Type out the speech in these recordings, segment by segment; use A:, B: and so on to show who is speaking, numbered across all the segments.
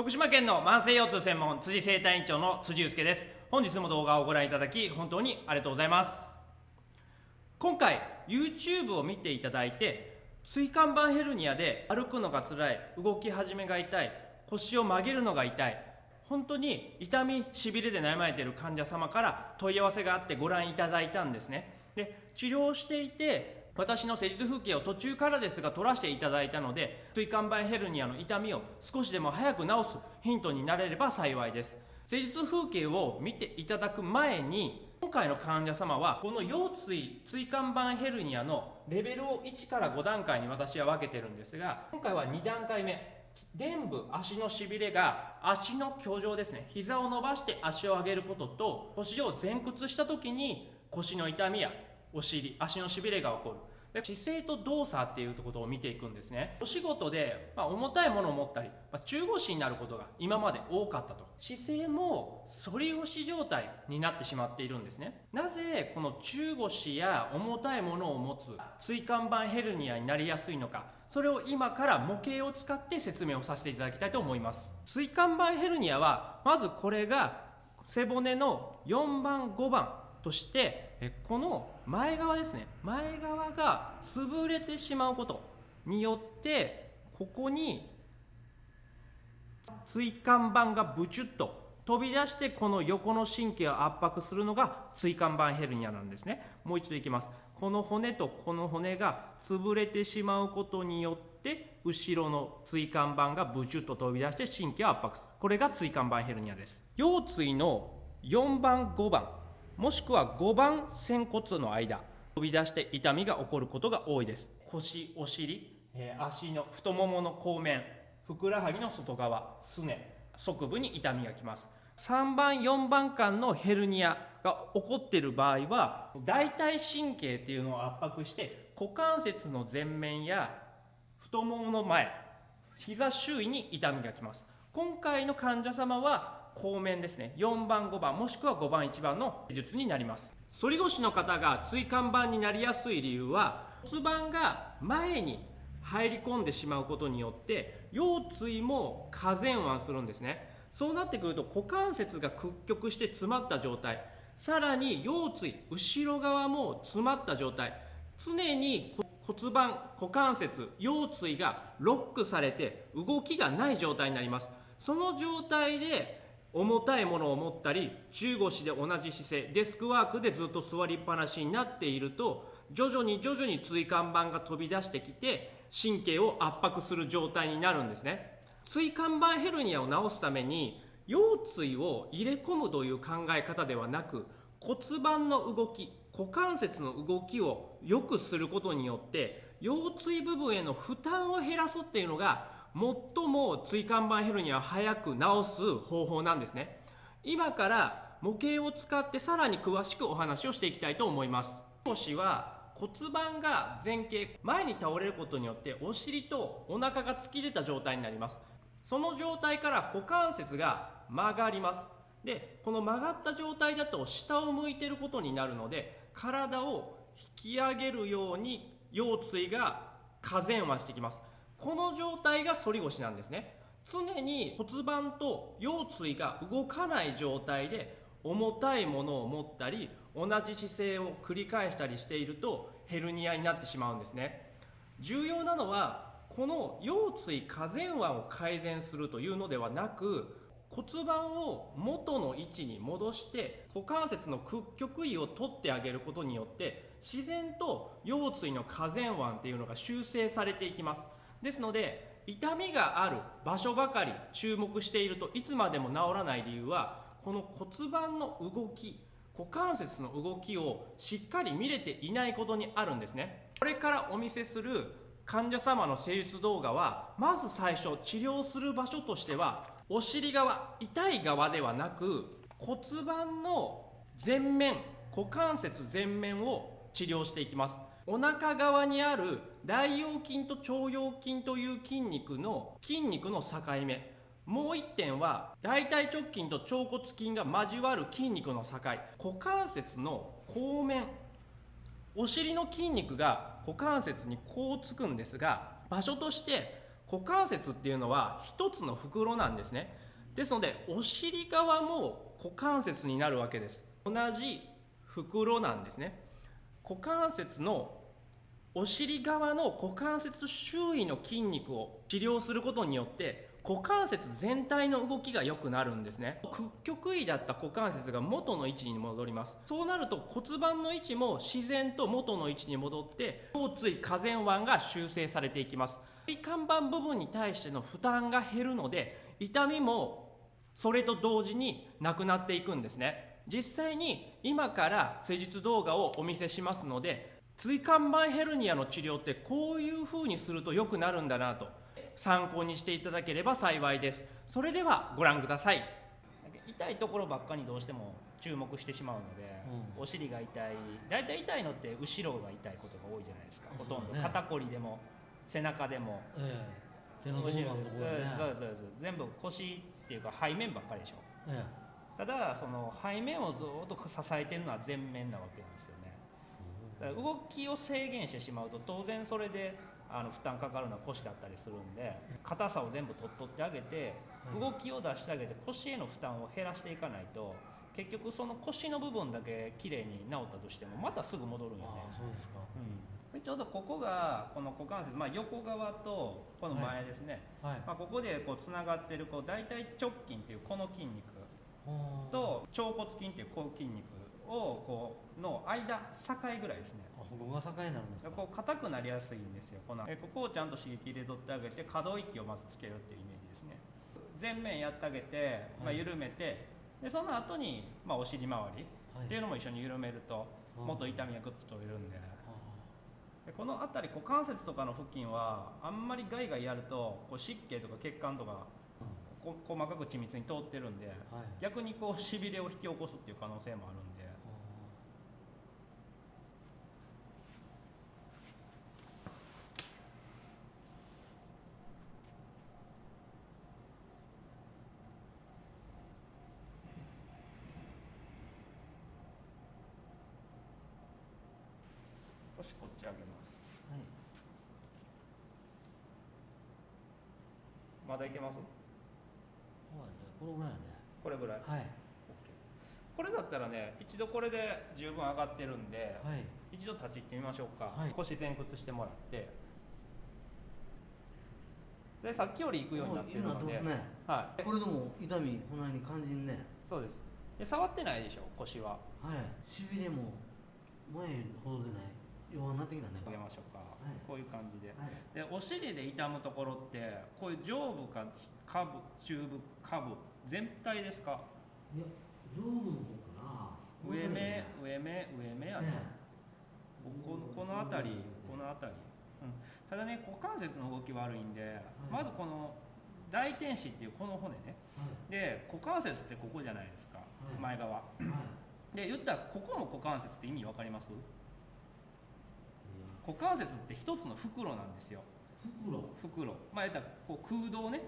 A: 徳島県の慢性腰痛専門辻生体院長の辻祐介です。本日も動画をご覧いただき本当にありがとうございます。今回 YouTube を見ていただいて椎間板ヘルニアで歩くのが辛い動き始めが痛い腰を曲げるのが痛い本当に痛みしびれで悩まれている患者様から問い合わせがあってご覧いただいたんですね。で治療していて私の施術風景を途中からですが撮らせていただいたので椎間板ヘルニアの痛みを少しでも早く治すヒントになれれば幸いです。施術風景を見ていただく前に今回の患者様はこの腰椎椎間板ヘルニアのレベルを1から5段階に私は分けてるんですが今回は2段階目臀部足のしびれが足の居上ですね膝を伸ばして足を上げることと腰を前屈した時に腰の痛みやお尻足のしびれが起こる。で姿勢と動作っていうことを見ていくんですね。お仕事で、まあ、重たいものを持ったり、まあ、中腰になることが今まで多かったと。姿勢も反り腰状態になってしまっているんですね。なぜこの中腰や重たいものを持つ椎間板ヘルニアになりやすいのかそれを今から模型を使って説明をさせていただきたいと思います。椎間板ヘルニアはまずこれが背骨の4番5番としてこの前側ですね。前側が潰れてしまうことによってここに椎間板がブチュッと飛び出してこの横の神経を圧迫するのが椎間板ヘルニアなんですね。もう一度いきます。この骨とこの骨が潰れてしまうことによって後ろの椎間板がブチュッと飛び出して神経を圧迫する。これが椎間板ヘルニアです。腰椎の4番5番。もしくは5番仙骨の間飛び出して痛みが起こることが多いです。腰お尻、えー、足の太ももの後面ふくらはぎの外側すね側部に痛みがきます。3番4番間のヘルニアが起こっている場合は大腿神経っていうのを圧迫して股関節の前面や太ももの前膝周囲に痛みがきます。今回の患者様は後面ですね。4番5番もしくは5番1番の術になります。反り腰の方が椎間板になりやすい理由は骨盤が前に入り込んでしまうことによって腰椎も下前腕するんですね。そうなってくると股関節が屈曲して詰まった状態さらに腰椎後ろ側も詰まった状態常に骨盤股関節腰椎がロックされて動きがない状態になります。その状態で重たいものを持ったり中腰で同じ姿勢デスクワークでずっと座りっぱなしになっていると徐々に徐々に椎間板が飛び出してきて神経を圧迫する状態になるんですね。椎間板ヘルニアを治すために腰椎を入れ込むという考え方ではなく骨盤の動き股関節の動きを良くすることによって腰椎部分への負担を減らすっていうのが最も椎間板ヘルニアを早く治す方法なんですね。今から模型を使ってさらに詳しくお話をしていきたいと思います。腰は骨盤が前傾前に倒れることによってお尻とお腹が突き出た状態になります。その状態から股関節が曲がります。でこの曲がった状態だと下を向いてることになるので体を引き上げるように腰椎が下前腕してきます。この状態が反り腰なんですね。常に骨盤と腰椎が動かない状態で重たいものを持ったり同じ姿勢を繰り返したりしているとヘルニアになってしまうんですね。重要なのはこの腰椎下前腕を改善するというのではなく骨盤を元の位置に戻して股関節の屈曲位を取ってあげることによって自然と腰椎の下前腕っていうのが修正されていきます。ですので痛みがある場所ばかり注目しているといつまでも治らない理由はこの骨盤の動き股関節の動きをしっかり見れていないことにあるんですね。これからお見せする患者様の施術動画はまず最初治療する場所としてはお尻側痛い側ではなく骨盤の前面股関節前面を治療していきます。お腹側にある大腰筋と腸腰筋という筋肉の筋肉の境目。もう一点は大腿直筋と腸骨筋が交わる筋肉の境。股関節の後面。お尻の筋肉が股関節にこうつくんですが場所として股関節っていうのは一つの袋なんですね。ですのでお尻側も股関節になるわけです。同じ袋なんですね。股関節のお尻側の股関節周囲の筋肉を治療することによって股関節全体の動きが良くなるんですね。屈曲位だった股関節が元の位置に戻ります。そうなると骨盤の位置も自然と元の位置に戻って腰椎下前腕が修正されていきます。椎間板部分に対しての負担が減るので痛みもそれと同時になくなっていくんですね。実際に今から施術動画をお見せしますので椎間板ヘルニアの治療ってこういう風にすると良くなるんだなと参考にしていただければ幸いです。それではご覧ください。痛いところばっかりどうしても注目してしまうので、うん、お尻が痛い。大体痛いのって後ろが痛いことが多いじゃないですか。ほとんど、ね、肩こりでも背中でも、え
B: え、手の甲のところ、ね、
A: そうですそうです。全部腰っていうか背面ばっかりでしょ、ええ、ただその背面をずっと支えてるのは前面なわけなんですよね。動きを制限してしまうと当然それであの負担かかるのは腰だったりするんで硬さを全部取っとってあげて動きを出してあげて腰への負担を減らしていかないと結局その腰の部分だけ綺麗に治ったとしてもまたすぐ戻るんよね。
B: そうですか、
A: うん、ちょうどここがこの股関節、まあ、横側とこの前ですね、はい。はい、まあ、ここでこうつながってるこう大腿直筋っていうこの筋肉と腸骨筋っていうこう筋肉をこうの間境ぐらいですね。
B: ここが境になるんですか？
A: こう硬くなりやすいんですよこの。えここをちゃんと刺激入れとってあげて可動域をまずつけるっていうイメージですね。前面やってあげて、まあ、緩めて、でその後にまあお尻周りっていうのも一緒に緩めると、もっと痛みがぐっと取れるんで,、でこの辺り股関節とかの付近はあんまりガイガイやるとこう湿気とか血管とかこ細かく緻密に通ってるんで、逆にこうしびれを引き起こすっていう可能性もあるんで。少しこっち上げます、はい、まだいけます？
B: これぐらいね。
A: これぐらい？
B: はい。
A: これだったらね一度これで十分上がってるんで、はい、一度立ち入ってみましょうか、はい、腰前屈してもらって。でさっきより行くようになってるので、
B: ね、はい、これでも痛みこんなに感じんね。
A: そうです。で触ってないでしょ腰は。
B: はい。しびれも前ほどでない弱なってきたね。
A: 上げましょうか、はい、こういう感じで。はい、でお尻で痛むところってこういう上部か下部中部下部全体ですか？
B: いや上部の方かな。
A: 上目上目上目やと、ね、ここの辺りこの辺り、うん、ただね股関節の動き悪いんで、はい、まずこの大天使っていうこの骨ね、はい、で股関節ってここじゃないですか、前側、で言ったらここも股関節って意味分かります？股関節って一つの袋なんですよ
B: 袋。
A: 袋。まあ言ったらこう空洞ね。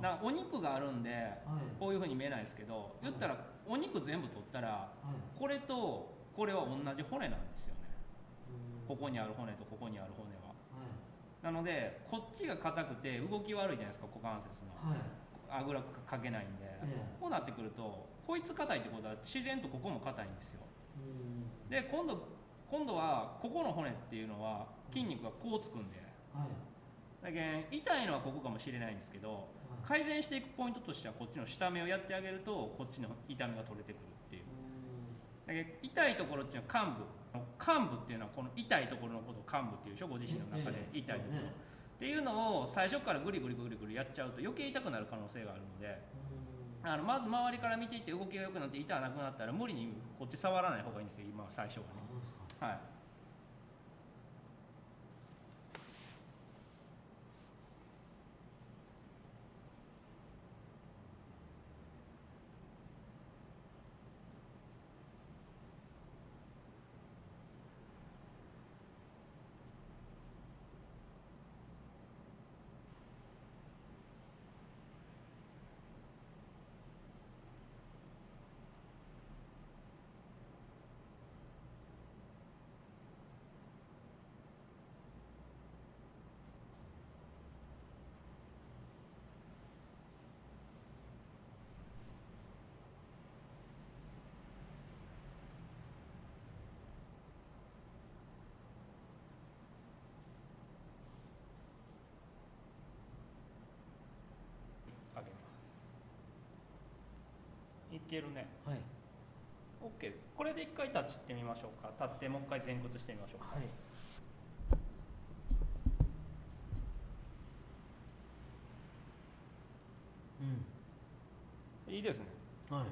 A: なお肉があるんで、はい、こういうふうに見えないですけど言ったらお肉全部取ったら、はい、これとこれは同じ骨なんですよね。ここにある骨とここにある骨は、はい、なのでこっちが硬くて動き悪いじゃないですか股関節の、あぐらかけないんで、こうなってくるとこいつ硬いってことは自然とここも硬いんですよ。で今度今度はここの骨っていうのは筋肉がこうつくんで、はい、だけ痛いのはここかもしれないんですけど、はい、改善していくポイントとしてはこっちの下目をやってあげるとこっちの痛みが取れてくるっていう。だけ痛いところっていうのは患部患部っていうのはこの痛いところのことを患部っていうでしょ？ご自身の中で痛いところ、っていうのを最初からグリグリグリグリやっちゃうと余計痛くなる可能性があるので。あのまず周りから見ていって動きが良くなって痛がなくなったら無理にこっち触らない方がいいんですよ今最初はね。はいけるね。
B: はい。
A: OK ですこれで一回立ちってみましょうか。立ってもう一回前屈してみましょうか。
B: はい。うん。
A: いいですね。
B: はい。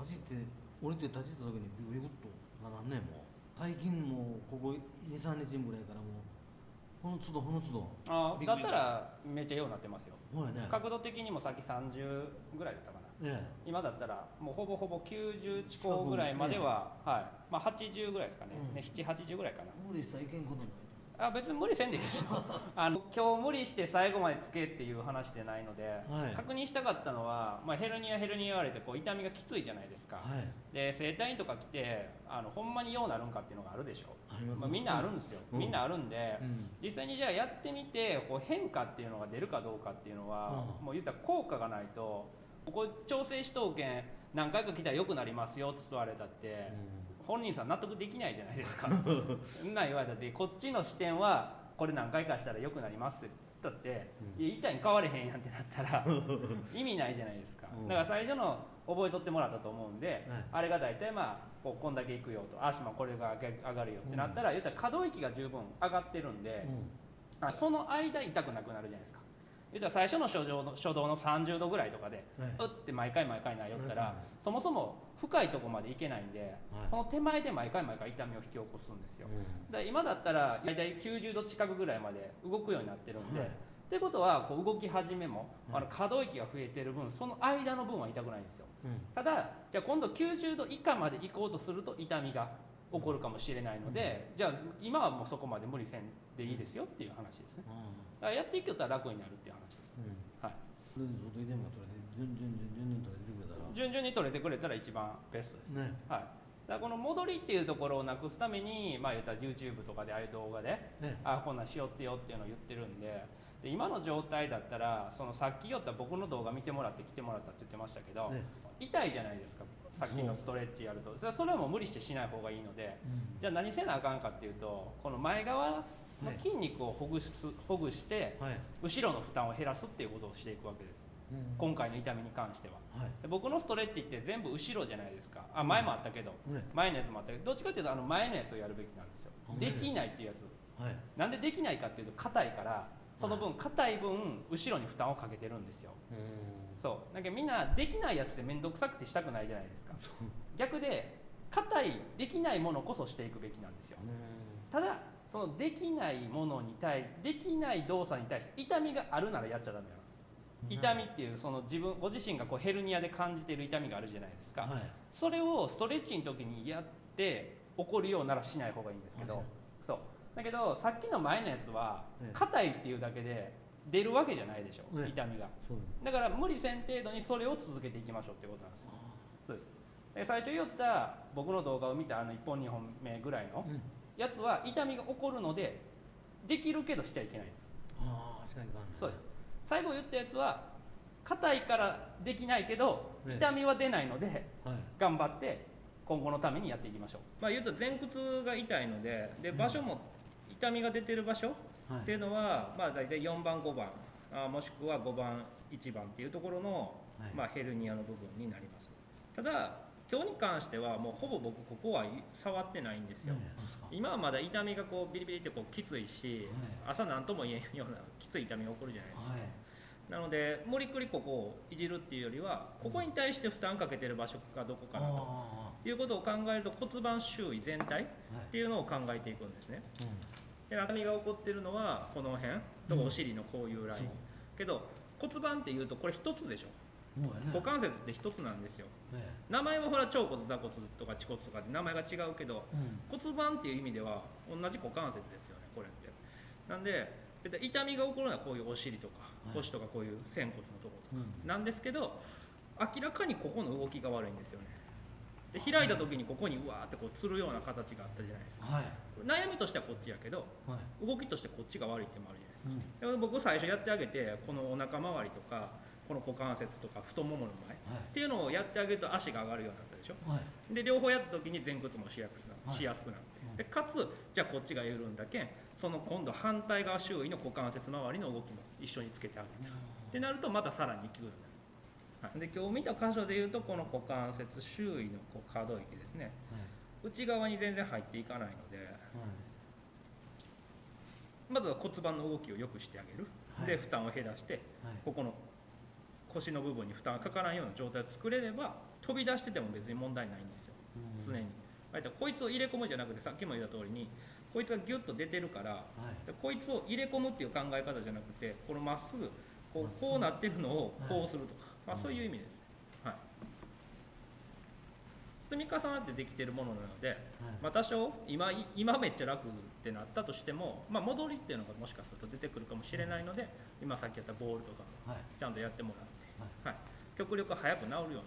B: 立ちって降りて立ちった時にビクッとならんねもう。最近もうここ23日ぐらいからもうこの都度この都度
A: あだったらめっちゃようになってますよ。
B: ね。
A: 角度的にもさっき30ぐらいだったかな。
B: ね
A: 今だったらもうほぼほぼ90近くぐらいまでは、はい。まあ、80ぐらいですかね,、
B: うん。
A: ね780ぐらいかな。
B: 無理したらいけんことない
A: あ別に無理せんでいいですよ。あの今日無理して最後までつけっていう話でないので、
B: はい。
A: 確認したかったのは、まあ、ヘルニアヘルニア言われてこう痛みがきついじゃないですか、
B: はい。
A: で整体院とか来てあのほんまにようなるんかっていうのがあるでしょ、
B: ありま
A: あ、みんなあるんですよ、
B: うん。
A: みんなあるんで、
B: うん。
A: 実際にじゃあやってみてこう変化っていうのが出るかどうかっていうのは、
B: うん。
A: もう言ったら効果がないとここ調整しとうけん何回か来たら良くなりますよって言われたって、本人さん納得できないじゃないですか。そんなん言われたってこっちの視点はこれ何回かしたら良くなります。って言ったって、
B: うん。
A: いや痛いに変われへんやんってなったら 意味ないじゃないですか、
B: うん。
A: だから最初の覚えとってもらったと思うんで、
B: はい。
A: あれが大体まあこうこんだけいくよと足もこれが上がるよってなったら、言ったら可動域が十分上がってるんで、あその間痛くなくなるじゃないですか言ったら最初の初動の初動の30度ぐらいとかで、
B: はい。う
A: って毎回毎回なよったら、
B: はい。
A: そもそも深いとこまでいけないんで、この手前で毎回毎回痛みを引き起こすんですよ、だから今だったら大体90度近くぐらいまで動くようになってるんで、
B: はい。
A: ってことはこう動き始めも、
B: はい。
A: あの可動域が増えてる分その間の分は痛くないんですよ。
B: うん。
A: ただじゃあ今度90度以下まで行こうとすると痛みが起こるかもしれないので、じゃあ今はもうそこまで無理せんでいいですよっていう話ですね。だからやっていけたら楽になるっていう話です。
B: うん。
A: はい。
B: それで外でも取れて順々順々取れてくれたら。
A: 順々に取れてくれたら一番ベストです。
B: ね。
A: はい。だからこの戻りっていうところをなくすためにまあ言ったら YouTube とかでああいう動画で
B: ね。
A: あこんなんしよってよっていうのを言ってるんでで今の状態だったらそのさっき言った僕の動画見てもらって来てもらったって言ってましたけど、
B: ね
A: 痛いじゃないですかさっきのストレッチやると。それそれはもう無理してしない方がいいので。じゃあ何せなあかんかっていうとこの前側の筋肉をほぐすほぐして
B: はい。
A: 後ろの負担を減らすっていうことをしていくわけです。
B: うん。
A: 今回の痛みに関しては。
B: はい。
A: で僕のストレッチって全部後ろじゃないですか。あ前もあったけど、
B: ね。
A: 前のやつもあったけどどっちかっていうとあの前のやつをやるべきなんですよ。
B: あ
A: できないっていうやつ。
B: はい。
A: なんでできないかっていうと硬いからその分硬い分後ろに負担をかけてるんですよそう。だけどみんなできないやつって面倒くさくてしたくないじゃないですか。逆で硬いできないものこそしていくべきなんですよ。ただそのできないものに対できない動作に対して痛みがあるならやっちゃダメなんです。痛みっていうその自分ご自身がこうヘルニアで感じている痛みがあるじゃないですか、
B: はい。
A: それをストレッチの時にやって起こるようならしない方がいいんですけど。
B: あ
A: そう。だけどさっきの前のやつは
B: ええ。
A: 硬いっていうだけで出るわけじゃないでしょ、
B: ええ
A: 痛みが。だから無理せん程度にそれを続けていきましょうってことなんですよ。そうです。で最初言った僕の動画を見たあの1本2本目ぐらいの
B: うん。
A: やつは痛みが起こるのでできるけどしちゃいけないです。
B: ああしないかんね
A: そうです。最後言ったやつは硬いからできないけど
B: ええ
A: 痛みは出ないので
B: はい。
A: 頑張って今後のためにやっていきましょう、まあ、言うと前屈が痛いのでで
B: うん。
A: 場所も痛みが出てる場所
B: はい。
A: っていうのは、まあ、大体4番5番あもしくは5番1番っていうところの、
B: はい。
A: まあ、ヘルニアの部分になります。ただ今日に関してはもうほぼ僕ここは触ってないんですよ、今はまだ痛みがこうビリビリってこうきついし、朝何とも言えんようなきつい痛みが起こるじゃないですか。
B: はい。
A: なので無理くりここをいじるっていうよりはここに対して負担かけてる場所がどこかなと
B: あ
A: いうことを考えると骨盤周囲全体っていうのを考えていくんですね。
B: う
A: で痛みが起こってるのはこの辺？とかお尻のこういうライン、
B: そう。
A: けど骨盤っていうとこれ一つでしょ。
B: ね。
A: 股関節って一つなんですよ。
B: ね。
A: 名前はほら腸骨座骨とか恥骨とかで名前が違うけど
B: うん。
A: 骨盤っていう意味では同じ股関節ですよねこれって。なんで痛みが起こるのはこういうお尻とか
B: はい。
A: 腰とかこういう仙骨のところとか
B: うん。
A: なんですけど明らかにここの動きが悪いんですよねで開いた時にここにうわーってこうつるような形があったじゃないですか。
B: はい。
A: 悩みとしてはこっちやけど
B: はい。
A: 動きとしてこっちが悪いってもあるじゃないですか。
B: うん。
A: で僕最初やってあげてこのお腹周りとかこの股関節とか太ももの前っていうのをやってあげると足が上がるようになったでしょ。
B: はい。はい
A: で両方やった時に前屈もしやすくな
B: はい。
A: しやすくなって、
B: うん。
A: でかつじゃあこっちが緩んだけんその今度反対側周囲の股関節周りの動きも一緒につけてあげるってなるとまたさらに効くようにで今日見た箇所でいうとこの股関節周囲のこう可動域ですね。内側に全然入っていかないので。まずは骨盤の動きを良くしてあげる、
B: はい。
A: で負担を減らして
B: はい。
A: ここの腰の部分に負担がかからないような状態を作れれば飛び出してても別に問題ないんですよ。
B: うん。
A: 常に、こいつを入れ込むじゃなくてさっきも言った通りにこいつがギュッと出てるから
B: はい。
A: でこいつを入れ込むっていう考え方じゃなくてこのまっすぐこうこうなってるのを
B: はい。
A: こうすると。か、まあ、そういう意味です、はい、積み重なってできてるものなので、
B: はい。
A: まあ、多少今い今めっちゃ楽ってなったとしても、まあ、戻りっていうのがもしかすると出てくるかもしれないので今さっきやったボールとか
B: はい。
A: ちゃんとやってもらって、はい、極力早く治るように。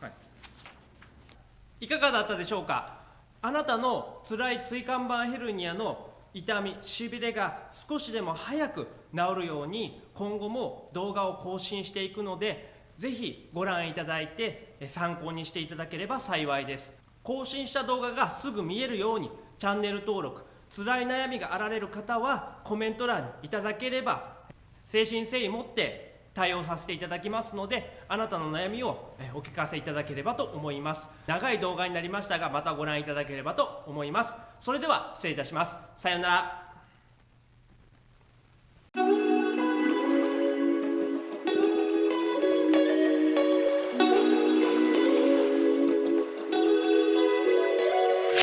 A: はい、いかがだったでしょうか？あなたの辛い椎間板ヘルニアの痛みしびれが少しでも早く治るように今後も動画を更新していくのでぜひご覧いただいて参考にしていただければ幸いです。更新した動画がすぐ見えるようにチャンネル登録辛い悩みがあられる方はコメント欄にいただければ誠心誠意持って対応させていただきますのであなたの悩みをお聞かせいただければと思います。長い動画になりましたがまたご覧いただければと思います。それでは失礼いたします。さようなら。